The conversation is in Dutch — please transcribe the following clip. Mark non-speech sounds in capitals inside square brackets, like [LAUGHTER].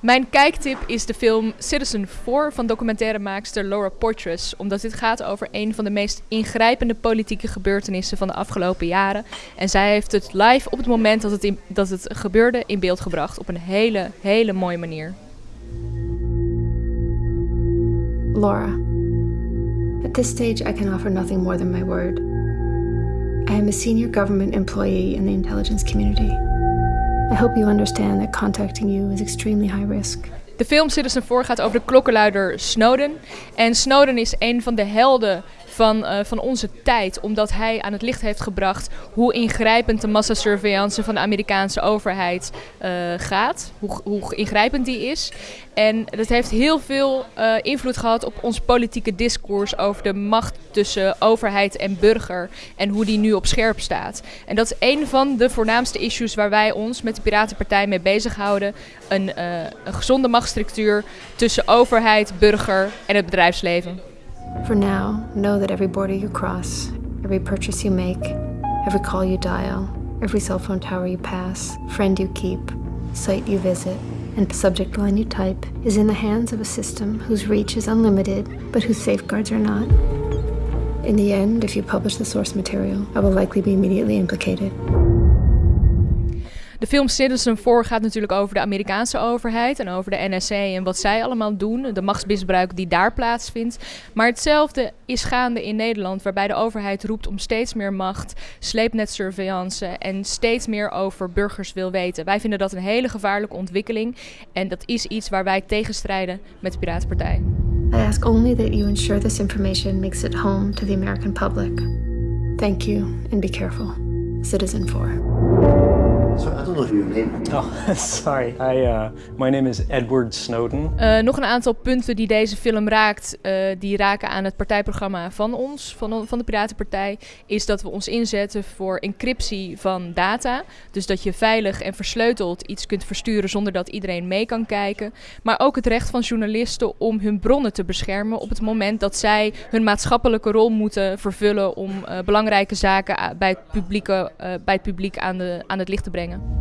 Mijn kijktip is de film Citizen 4 van documentairemaakster Laura Poitras. Omdat dit gaat over een van de meest ingrijpende politieke gebeurtenissen van de afgelopen jaren. En zij heeft het live op het moment dat het, dat het gebeurde in beeld gebracht. Op een hele, hele mooie manier. Laura, at this stage I can offer nothing more than my word. I am a senior government employee in the intelligence community. I hope you understand that contacting you is extremely high risk. De film Citizen 4 gaat over de klokkenluider Snowden. En Snowden is een van de helden van, uh, van onze tijd, omdat hij aan het licht heeft gebracht hoe ingrijpend de massasurveillance van de Amerikaanse overheid uh, gaat, hoe, hoe, ingrijpend die is. En dat heeft heel veel uh, invloed gehad op ons politieke discours over de macht tussen overheid en burger en hoe die nu op scherp staat. En dat is een van de voornaamste issues waar wij ons met de Piratenpartij mee bezighouden. Een, een gezonde machtsstructuur tussen overheid, burger en het bedrijfsleven. For now, know that every border you cross, every purchase you make, every call you dial, every cell phone tower you pass, friend you keep, site you visit, and subject line you type is in the hands of a system whose reach is unlimited, but whose safeguards are not. In the end, if you publish the source material, I will likely be immediately implicated. De film Citizen 4 gaat natuurlijk over de Amerikaanse overheid en over de NSA en wat zij allemaal doen, de machtsmisbruik die daar plaatsvindt. Maar hetzelfde is gaande in Nederland, waarbij de overheid roept om steeds meer macht, sleepnetsurveillance en steeds meer over burgers wil weten. Wij vinden dat een hele gevaarlijke ontwikkeling en dat is iets waar wij tegen strijden met de Piratenpartij. I ask only that you ensure this information makes it home to the American public. Thank you and be careful. Citizen 4. Oh, [LAUGHS] sorry. I, uh, my name is Edward Snowden. Uh, nog een aantal punten die deze film raakt, uh, die raken aan het partijprogramma van ons, van, van de Piratenpartij, is dat we ons inzetten voor encryptie van data. Dus dat je veilig en versleuteld iets kunt versturen zonder dat iedereen mee kan kijken. Maar ook het recht van journalisten om hun bronnen te beschermen op het moment dat zij hun maatschappelijke rol moeten vervullen om uh, belangrijke zaken bij het, publieke, bij het publiek aan, de, aan het licht te brengen.